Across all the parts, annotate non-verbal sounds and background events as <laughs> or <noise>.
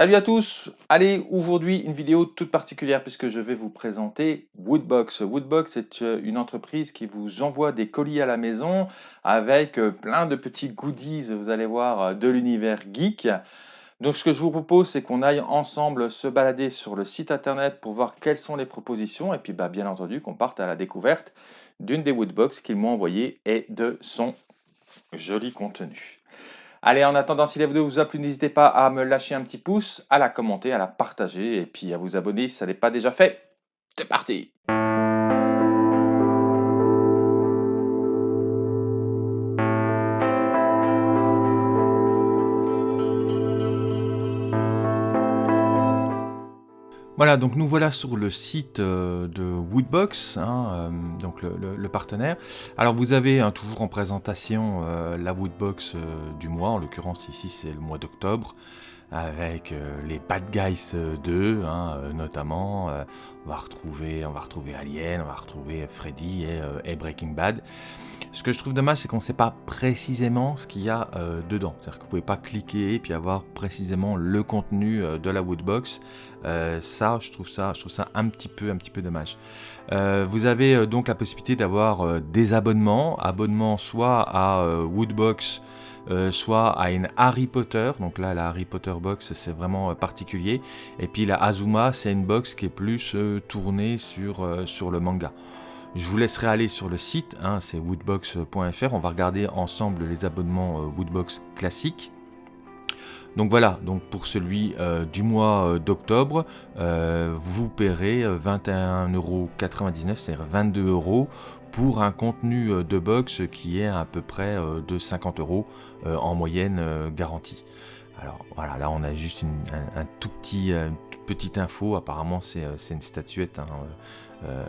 Salut à tous Allez, aujourd'hui une vidéo toute particulière puisque je vais vous présenter Woodbox. Woodbox est euh, une entreprise qui vous envoie des colis à la maison avec euh, plein de petits goodies, vous allez voir, euh, de l'univers geek. Donc ce que je vous propose, c'est qu'on aille ensemble se balader sur le site internet pour voir quelles sont les propositions et puis bah, bien entendu qu'on parte à la découverte d'une des Woodbox qu'ils m'ont envoyées et de son joli contenu. Allez, en attendant, si la vidéo vous a plu, n'hésitez pas à me lâcher un petit pouce, à la commenter, à la partager et puis à vous abonner si ça n'est pas déjà fait. C'est parti Voilà, donc nous voilà sur le site euh, de Woodbox, hein, euh, donc le, partenaire. Alors vous avez hein, toujours en présentation euh, la Woodbox du mois, en l'occurrence ici c'est le mois d'octobre, avec les Bad Guys 2 hein, notamment. on, va retrouver, on va retrouver Alien, on va retrouver Freddy et, Breaking Bad. Ce que je trouve dommage, c'est qu'on ne sait pas précisément ce qu'il y a euh, dedans. C'est-à-dire que vous ne pouvez pas cliquer et puis avoir précisément le contenu euh, de la Woodbox. Euh, ça, je trouve ça, je trouve ça un petit peu, un petit peu dommage. vous avez donc la possibilité d'avoir des abonnements, abonnements soit à Woodbox, soit à une Harry Potter. Donc là, la Harry Potter box, c'est vraiment particulier. Et puis la Azuma, c'est une box qui est plus tournée sur, le manga. Je vous laisserai aller sur le site, hein, c'est woodbox.fr. On va regarder ensemble les abonnements euh, Woodbox classiques. Donc voilà, donc pour celui euh, du mois euh, d'octobre, vous paierez 21,99€, c'est-à-dire 22 euros pour un contenu de box qui est à peu près de 50 euros en moyenne garantie. Alors voilà, là on a juste une, un, tout petit, petite info, apparemment c'est une statuette, hein, euh,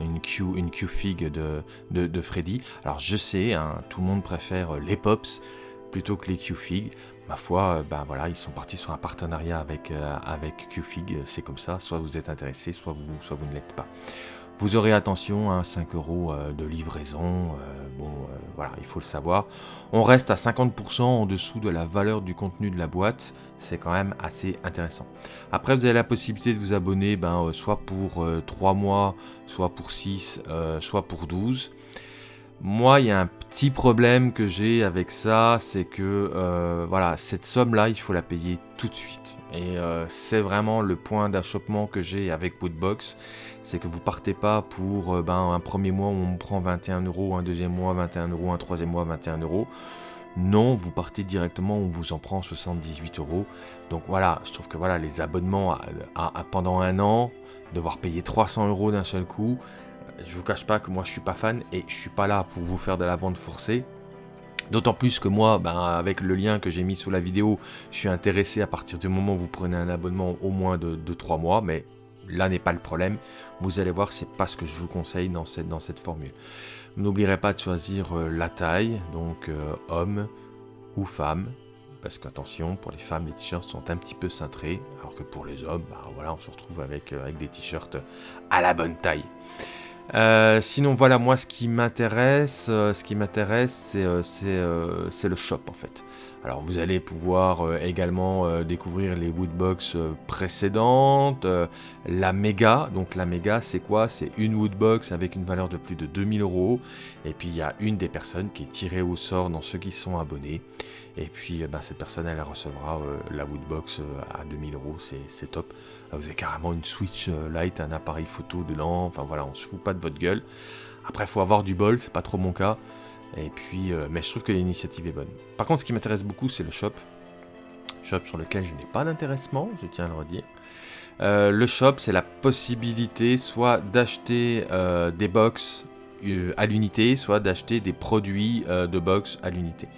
une, Q, de, de, Freddy. Alors je sais, hein, tout le monde préfère les Pops plutôt que les Q-Fig. Ma foi, ben voilà, ils sont partis sur un partenariat avec, euh, Qfig, c'est comme ça, soit vous êtes intéressé, soit vous, ne l'êtes pas. Vous aurez attention, hein, 5 euros de livraison, bon voilà, il faut le savoir. On reste à 50% en dessous de la valeur du contenu de la boîte, c'est quand même assez intéressant. Après, vous avez la possibilité de vous abonner ben, soit pour 3 mois, soit pour 6, soit pour 12. Moi, il y a un petit problème que j'ai avec ça, c'est que euh, voilà, cette somme-là, il faut la payer tout de suite. Et euh, c'est vraiment le point d'achoppement que j'ai avec Woodbox, c'est que vous partez pas pour euh, ben, un premier mois où on prend 21 euros, un deuxième mois 21 euros, un troisième mois 21 euros. Non, vous partez directement, on vous en prend 78 euros. Donc voilà, je trouve que voilà, les abonnements pendant un an, devoir payer 300 euros d'un seul coup, je vous cache pas que moi je suis pas fan et je suis pas là pour vous faire de la vente forcée. D'autant plus que moi, ben, avec le lien que j'ai mis sous la vidéo, je suis intéressé à partir du moment où vous prenez un abonnement au moins de, 3 mois, mais là n'est pas le problème. Vous allez voir, c'est pas ce que je vous conseille dans cette, dans cette formule. N'oublierez pas de choisir euh, la taille, donc euh, homme ou femme, parce qu'attention, pour les femmes, les t-shirts sont un petit peu cintrés, alors que pour les hommes, ben, voilà, on se retrouve avec, euh, avec des t-shirts à la bonne taille. Euh, sinon voilà moi ce qui m'intéresse, euh, ce qui m'intéresse c'est euh, le shop en fait. Alors vous allez pouvoir également découvrir les woodbox précédentes, la méga, donc la méga c'est quoi? C'est une woodbox avec une valeur de plus de 2000 euros. Et puis il y a une des personnes qui est tirée au sort dans ceux qui sont abonnés. Et puis eh ben, cette personne elle recevra la woodbox à 2000 euros, c'est top. vous avez carrément une Switch Lite, un appareil photo dedans, enfin voilà on se fout pas de votre gueule. Après, faut avoir du bol, c'est pas trop mon cas. Et puis, euh, mais je trouve que l'initiative est bonne. Par contre, ce qui m'intéresse beaucoup, c'est le shop. Shop sur lequel je n'ai pas d'intéressement, je tiens à le redire. Euh, le shop, c'est la possibilité soit d'acheter euh, des box à l'unité, soit d'acheter des produits de box à l'unité.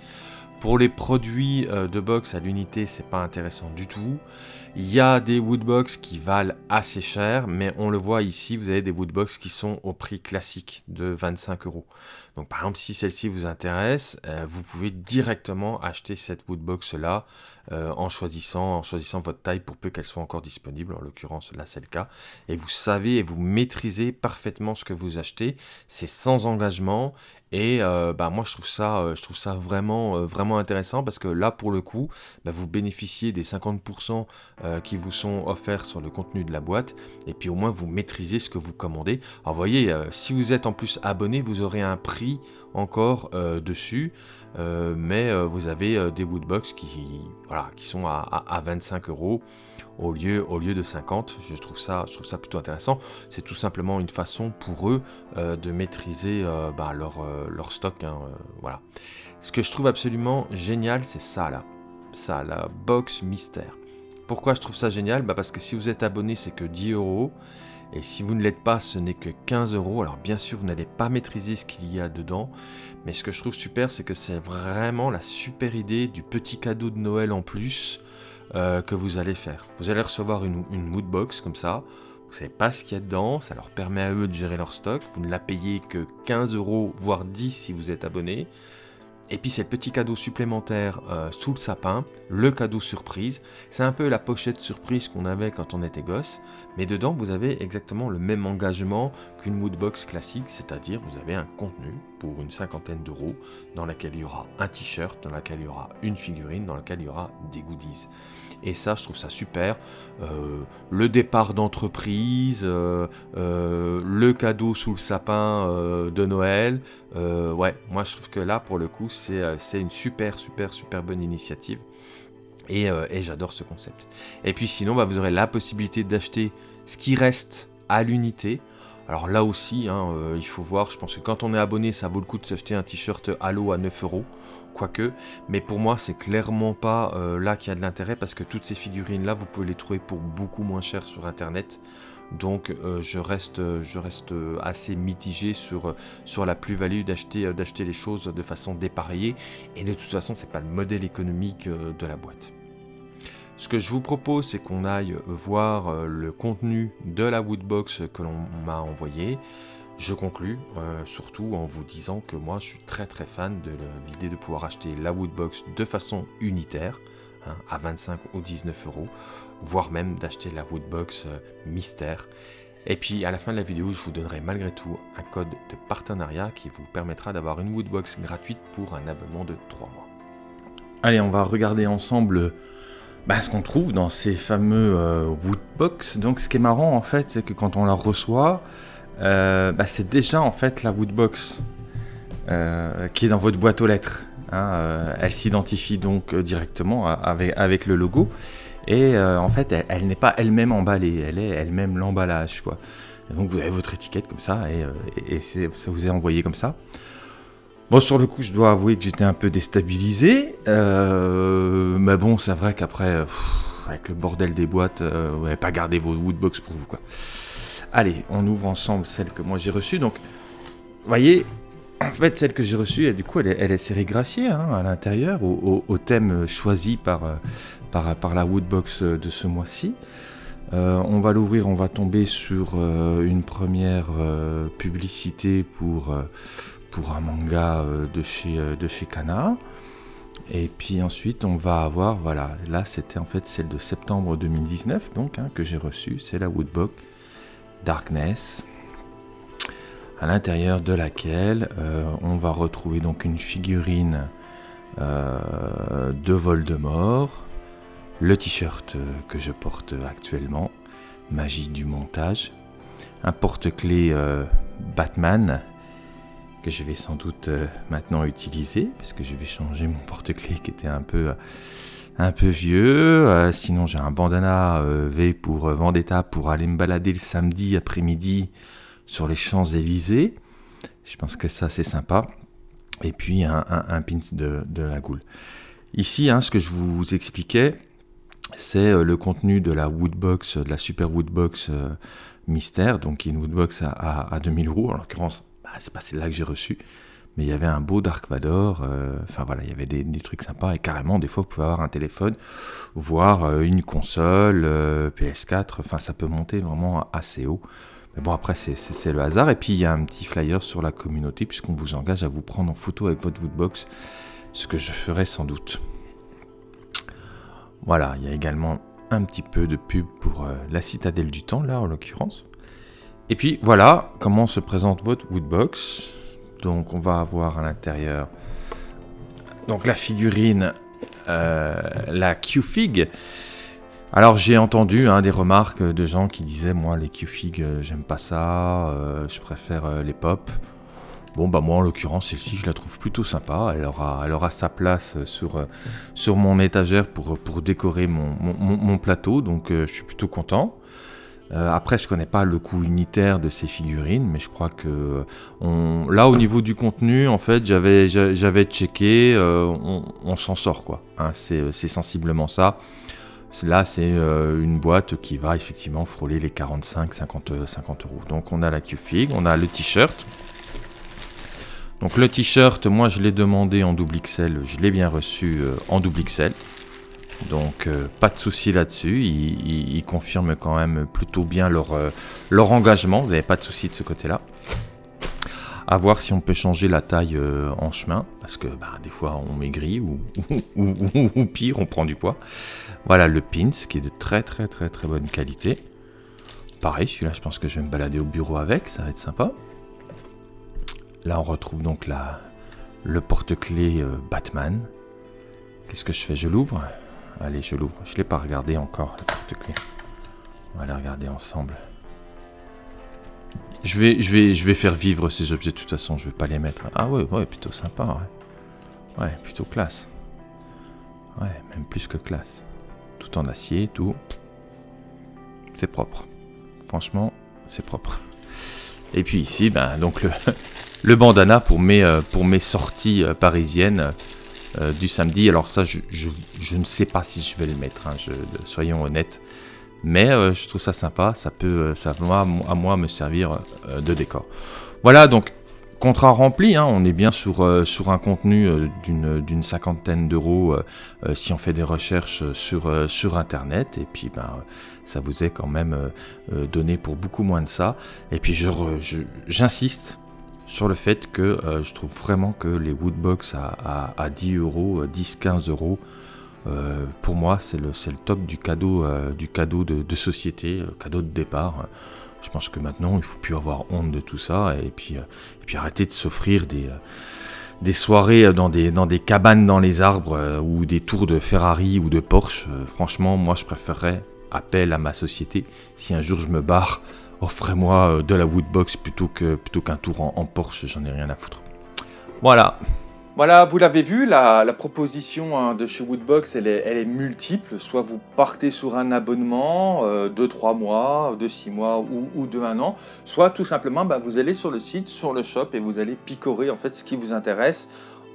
Pour les produits de box à l'unité, c'est pas intéressant du tout. Il y a des woodbox qui valent assez cher, mais on le voit ici, vous avez des woodbox qui sont au prix classique de 25 euros. Donc par exemple, si celle-ci vous intéresse, euh, vous pouvez directement acheter cette woodbox là euh, en, choisissant, en choisissant votre taille pour peu qu'elle soit encore disponible. En l'occurrence, là c'est le cas. Et vous savez et vous maîtrisez parfaitement ce que vous achetez. C'est sans engagement Et euh, bah, moi, je trouve ça, je trouve ça vraiment, vraiment intéressant parce que là, pour le coup, bah, vous bénéficiez des 50% qui vous sont offerts sur le contenu de la boîte. Et puis au moins, vous maîtrisez ce que vous commandez. Alors, voyez, si vous êtes en plus abonné, vous aurez un prix encore dessus. mais vous avez des woodbox qui, voilà, qui sont à, à 25 euros au lieu, au lieu de 50. Je trouve, ça, je trouve ça plutôt intéressant. C'est tout simplement une façon pour eux euh, de maîtriser euh, bah, leur, euh, leur, stock. Hein, voilà. Ce que je trouve absolument génial, c'est ça là. Ça, la box mystère. Pourquoi je trouve ça génial bah Parce que si vous êtes abonné, c'est que 10 euros. Et si vous ne l'êtes pas, ce n'est que 15 euros. Alors bien sûr, vous n'allez pas maîtriser ce qu'il y a dedans. Mais ce que je trouve super, c'est que c'est vraiment la super idée du petit cadeau de Noël en plus euh, que vous allez faire. Vous allez recevoir une, une moodbox comme ça. Vous savez pas ce qu'il y a dedans, ça leur permet à eux de gérer leur stock. Vous ne la payez que 15 euros, voire 10 si vous êtes abonné. Et puis c'est le petit cadeau supplémentaire euh, sous le sapin, le cadeau surprise. C'est un peu la pochette surprise qu'on avait quand on était gosse, mais dedans vous avez exactement le même engagement qu'une moodbox classique, c'est-à-dire vous avez un contenu pour une cinquantaine d'euros dans laquelle il y aura un t-shirt, dans laquelle il y aura une figurine, dans laquelle il y aura des goodies. Et ça, je trouve ça super. Euh, le départ d'entreprise, euh, euh, le cadeau sous le sapin de Noël. ouais, moi je trouve que là, pour le coup, c'est une super, super, super bonne initiative. Et, j'adore ce concept. Et puis sinon, bah, vous aurez la possibilité d'acheter ce qui reste à l'unité. Alors là aussi, hein, il faut voir, je pense que quand on est abonné, ça vaut le coup de s'acheter un t-shirt Halo à 9 euros quoique, mais pour moi c'est clairement pas euh, là qu'il y a de l'intérêt parce que toutes ces figurines là vous pouvez les trouver pour beaucoup moins cher sur internet. Donc euh, je reste, assez mitigé sur, sur la plus-value d'acheter, les choses de façon dépareillée. Et de toute façon c'est pas le modèle économique euh, de la boîte. Ce que je vous propose c'est qu'on aille voir le contenu de la Woodbox que l'on m'a envoyé. Je conclus euh, surtout en vous disant que moi je suis très très fan de l'idée de pouvoir acheter la Woodbox de façon unitaire hein, à 25 ou 19 euros, voire même d'acheter la Woodbox euh, mystère. Et puis à la fin de la vidéo, je vous donnerai malgré tout un code de partenariat qui vous permettra d'avoir une Woodbox gratuite pour un abonnement de 3 mois. Allez, on va regarder ensemble bah, ce qu'on trouve dans ces fameux euh, Woodbox. Donc ce qui est marrant en fait, c'est que quand on la reçoit, euh, bah, c'est déjà en fait la Woodbox euh, qui est dans votre boîte aux lettres. Hein, elle s'identifie donc directement avec, le logo. Et en fait, elle, n'est pas elle-même emballée, elle est elle-même l'emballage. donc vous avez votre étiquette comme ça, et, ça vous est envoyé comme ça. Bon, sur le coup, je dois avouer que j'étais un peu déstabilisé. mais bon, c'est vrai qu'après, avec le bordel des boîtes, vous n'avez pas gardé vos Woodbox pour vous. quoi. Allez, on ouvre ensemble celle que moi j'ai reçue. Donc, vous voyez, en fait, celle que j'ai reçue, du coup, elle est, sérigraphiée hein, à l'intérieur, au, thème choisi par, euh, par, la Woodbox de ce mois-ci. Euh, on va l'ouvrir, on va tomber sur euh, une première publicité pour, pour un manga de, chez, de chez Kana. Et puis ensuite, on va avoir, voilà, là c'était en fait celle de septembre 2019, donc, hein, que j'ai reçue, c'est la Woodbox Darkness, à l'intérieur de laquelle euh, on va retrouver donc une figurine euh, de Voldemort, le t-shirt que je porte actuellement, magie du montage, un porte-clés euh, Batman je vais sans doute maintenant utiliser puisque je vais changer mon porte-clés qui était un peu un peu vieux. Euh, sinon, j'ai un bandana euh, V pour euh, Vendetta pour aller me balader le samedi après-midi sur les Champs-Élysées. Je pense que ça, c'est sympa. Et puis, un, pin de, la goule. Ici, hein, ce que je vous expliquais, c'est le contenu de la Woodbox, de la Super Woodbox Mystère, donc une Woodbox à, à, 2000 euros. En l'occurrence, c'est pas celle-là que j'ai reçue mais il y avait un beau Dark Vador, euh, enfin voilà, il y avait des, trucs sympas, et carrément, des fois, vous pouvez avoir un téléphone, voire euh, une console, euh, PS4, enfin ça peut monter vraiment assez haut. Mais bon, après, c'est le hasard. Et puis, il y a un petit flyer sur la communauté, puisqu'on vous engage à vous prendre en photo avec votre Woodbox, ce que je ferai sans doute. Voilà, il y a également un petit peu de pub pour la citadelle du temps, là, en l'occurrence. Et puis, voilà comment se présente votre Woodbox Donc on va avoir à l'intérieur donc la figurine, euh, la Q-Fig. Alors j'ai entendu hein, des remarques de gens qui disaient moi les Q-Fig euh, j'aime pas ça, euh, je préfère les pop. Bon bah moi en l'occurrence celle-ci je la trouve plutôt sympa, elle aura, sa place sur, sur mon étagère pour, pour décorer mon, mon plateau donc je suis plutôt content. Euh, après, je connais pas le coût unitaire de ces figurines, mais je crois que là, au niveau du contenu, en fait, j'avais j'avais checké, euh, on, s'en sort quoi. Hein, c'est sensiblement ça. Là, c'est euh, une boîte qui va effectivement frôler les 45, 50, 50 euros. Donc, on a la Q-Fig, on a le t-shirt. Donc, le t-shirt, moi, je l'ai demandé en double XL, je l'ai bien reçu en double XL. Donc euh, pas de souci là-dessus, ils, confirment quand même plutôt bien leur, euh, leur engagement, vous n'avez pas de souci de ce côté-là. À voir si on peut changer la taille euh, en chemin, parce que bah, des fois on maigrit <laughs> ou, ou, pire, on prend du poids. Voilà le pins qui est de très très très très bonne qualité. Pareil, celui-là je pense que je vais me balader au bureau avec, ça va être sympa. Là on retrouve donc la, le porte-clés Batman. Qu'est-ce que je fais? Je l'ouvre Allez, je l'ouvre. Je ne l'ai pas regardé encore, la porte-clés. On va la regarder ensemble. Je vais, faire vivre ces objets de toute façon, je vais pas les mettre. Ah ouais, ouais, plutôt sympa, ouais. Ouais, plutôt classe. Ouais, même plus que classe. Tout en acier, tout. C'est propre. Franchement, c'est propre. Et puis ici, ben, donc le, <laughs> bandana pour mes, euh, sorties euh, parisiennes. Euh, du samedi. Alors ça, je, ne sais pas si je vais le mettre, hein, soyons honnêtes. Mais euh, je trouve ça sympa, ça peut, euh, ça va à moi me servir de décor. Voilà, donc contrat rempli, hein, on est bien sur, sur un contenu d'une cinquantaine d'euros si on fait des recherches sur, sur Internet. Et puis, ben, ça vous est quand même donné pour beaucoup moins de ça. Et puis, j'insiste, sur le fait que euh, je trouve vraiment que les Woodbox à, à, 10 euros, 10-15 euh, euros, euh, pour moi c'est le, le top du cadeau, du cadeau de, société, cadeau de départ. Je pense que maintenant il faut plus avoir honte de tout ça et puis, et puis arrêter de s'offrir des, des soirées dans des, dans des cabanes dans les arbres ou des tours de Ferrari ou de Porsche. franchement, moi je préférerais appel à ma société si un jour je me barre offrez-moi euh, de la Woodbox plutôt que plutôt qu'un tour en, Porsche, j'en ai rien à foutre. Voilà. Voilà, vous l'avez vu, la, proposition hein, de chez Woodbox, elle est, elle est, multiple. Soit vous partez sur un abonnement euh, de 3 mois, de 6 mois ou, de 1 an, soit tout simplement, bah, vous allez sur le site, sur le shop et vous allez picorer en fait ce qui vous intéresse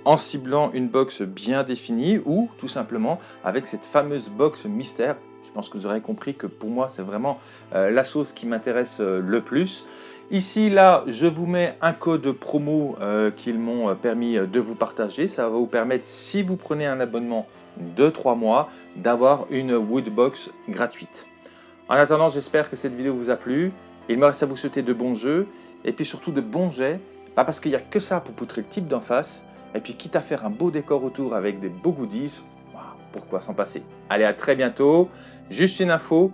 en ciblant une box bien définie ou tout simplement avec cette fameuse box mystère je pense que vous aurez compris que pour moi, c'est vraiment euh, la sauce qui m'intéresse euh, le plus. Ici, là, je vous mets un code promo euh, qu'ils m'ont permis de vous partager. Ça va vous permettre, si vous prenez un abonnement de 3 mois, d'avoir une Woodbox gratuite. En attendant, j'espère que cette vidéo vous a plu. Il me reste à vous souhaiter de bons jeux et puis surtout de bons jets. Pas parce qu'il n'y a que ça pour poutrer le type d'en face. Et puis quitte à faire un beau décor autour avec des beaux goodies, pourquoi s'en passer? Allez, à très bientôt. Juste une info,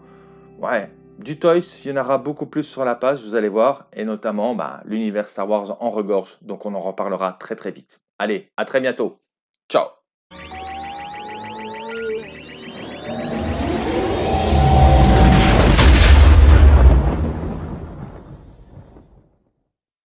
ouais, du Toys, il y en aura beaucoup plus sur la page, vous allez voir, et notamment bah, l'univers Star Wars en regorge, donc on en reparlera très très vite. Allez, à très bientôt. Ciao